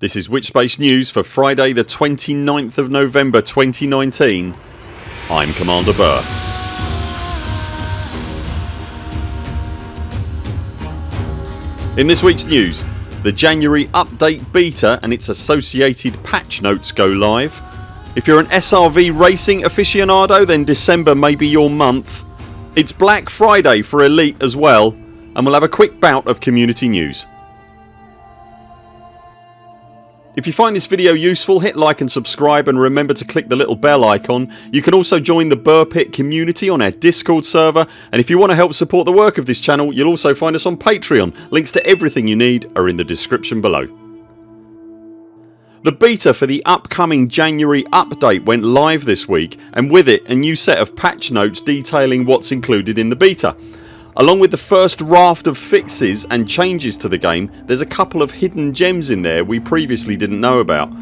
This is Witchspace News for Friday the 29th of November 2019 I'm Commander Buur. In this weeks news the January update beta and its associated patch notes go live. If you're an SRV racing aficionado then December may be your month. It's Black Friday for Elite as well and we'll have a quick bout of community news. If you find this video useful hit like and subscribe and remember to click the little bell icon. You can also join the Buur Pit community on our discord server and if you want to help support the work of this channel you'll also find us on Patreon. Links to everything you need are in the description below. The beta for the upcoming January update went live this week and with it a new set of patch notes detailing what's included in the beta. Along with the first raft of fixes and changes to the game there's a couple of hidden gems in there we previously didn't know about.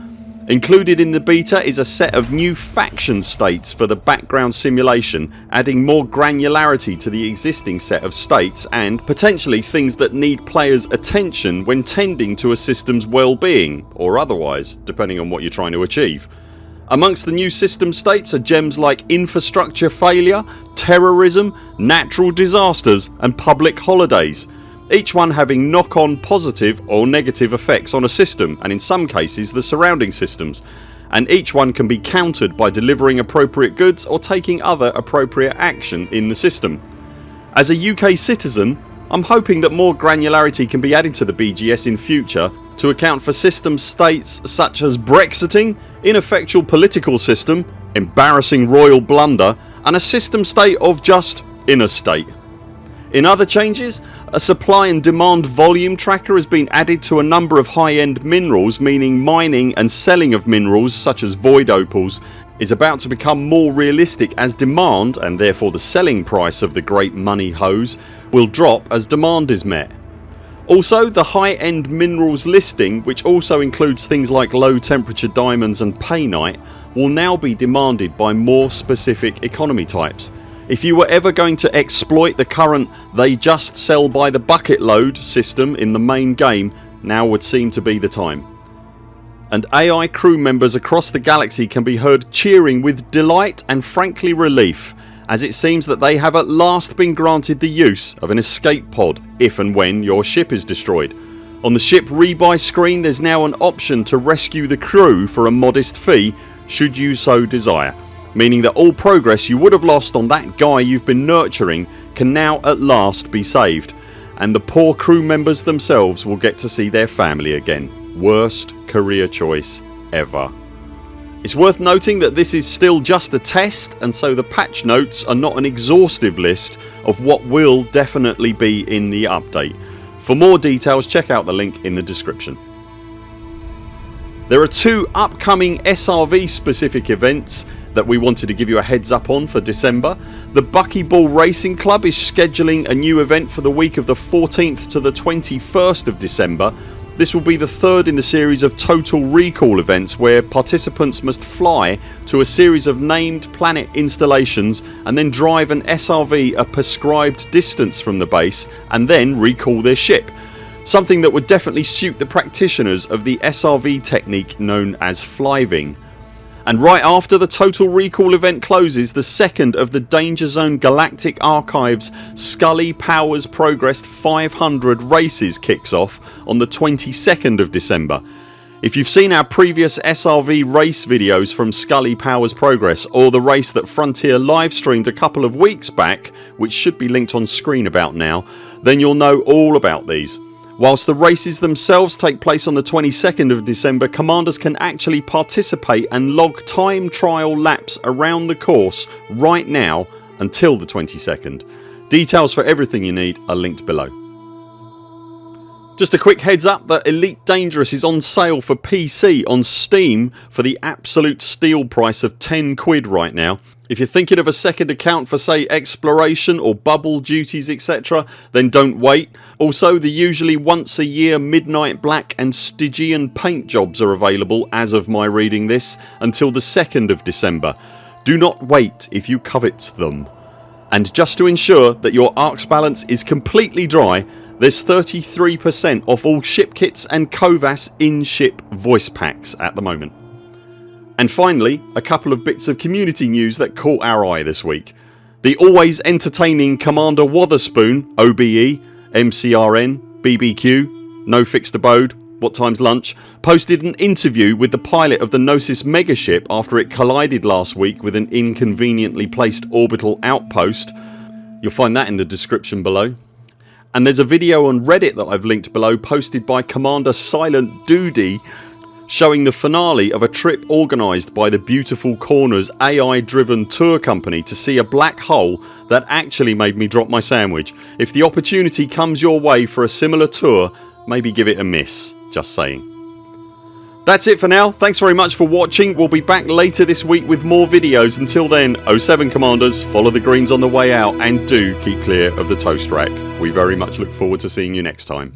Included in the beta is a set of new faction states for the background simulation adding more granularity to the existing set of states and potentially things that need players attention when tending to a systems well-being or otherwise depending on what you're trying to achieve. Amongst the new system states are gems like infrastructure failure, terrorism, natural disasters and public holidays each one having knock on positive or negative effects on a system and in some cases the surrounding systems and each one can be countered by delivering appropriate goods or taking other appropriate action in the system. As a UK citizen I'm hoping that more granularity can be added to the BGS in future to account for system states such as Brexiting, ineffectual political system, embarrassing royal blunder and a system state of just in a state. In other changes a supply and demand volume tracker has been added to a number of high end minerals meaning mining and selling of minerals such as void opals is about to become more realistic as demand and therefore the selling price of the great money hose will drop as demand is met. Also the high end minerals listing which also includes things like low temperature diamonds and painite will now be demanded by more specific economy types. If you were ever going to exploit the current they just sell by the bucket load system in the main game now would seem to be the time. And AI crew members across the galaxy can be heard cheering with delight and frankly relief as it seems that they have at last been granted the use of an escape pod if and when your ship is destroyed. On the ship rebuy screen there's now an option to rescue the crew for a modest fee should you so desire meaning that all progress you would have lost on that guy you've been nurturing can now at last be saved and the poor crew members themselves will get to see their family again. Worst career choice ever. It's worth noting that this is still just a test and so the patch notes are not an exhaustive list of what will definitely be in the update. For more details check out the link in the description. There are two upcoming SRV specific events that we wanted to give you a heads up on for December. The Buckyball Racing Club is scheduling a new event for the week of the 14th to the 21st of December this will be the third in the series of Total Recall events where participants must fly to a series of named planet installations and then drive an SRV a prescribed distance from the base and then recall their ship. Something that would definitely suit the practitioners of the SRV technique known as fliving and right after the Total Recall event closes the second of the Danger Zone Galactic Archives Scully Powers Progressed 500 races kicks off on the 22nd of December. If you've seen our previous SRV race videos from Scully Powers Progress or the race that Frontier live streamed a couple of weeks back which should be linked on screen about now then you'll know all about these. Whilst the races themselves take place on the 22nd of December commanders can actually participate and log time trial laps around the course right now until the 22nd. Details for everything you need are linked below. Just a quick heads up that Elite Dangerous is on sale for PC on Steam for the absolute steal price of 10 quid right now. If you're thinking of a second account for say exploration or bubble duties etc then don't wait. Also the usually once a year Midnight Black and Stygian paint jobs are available as of my reading this until the 2nd of December. Do not wait if you covet them. And just to ensure that your ARX balance is completely dry There's 33% off all ship kits and COVAS in-ship voice packs at the moment. And finally a couple of bits of community news that caught our eye this week. The always entertaining Commander Wotherspoon OBE, MCRN, BBQ, No Fixed Abode, What Time's Lunch posted an interview with the pilot of the Gnosis megaship after it collided last week with an inconveniently placed orbital outpost. You'll find that in the description below. And there's a video on reddit that I've linked below posted by Commander Silent Doody showing the finale of a trip organised by the Beautiful Corners AI driven tour company to see a black hole that actually made me drop my sandwich. If the opportunity comes your way for a similar tour maybe give it a miss. Just saying. That's it for now. Thanks very much for watching. We'll be back later this week with more videos. Until then 0 7 CMDRs follow the greens on the way out and do keep clear of the toast rack. We very much look forward to seeing you next time.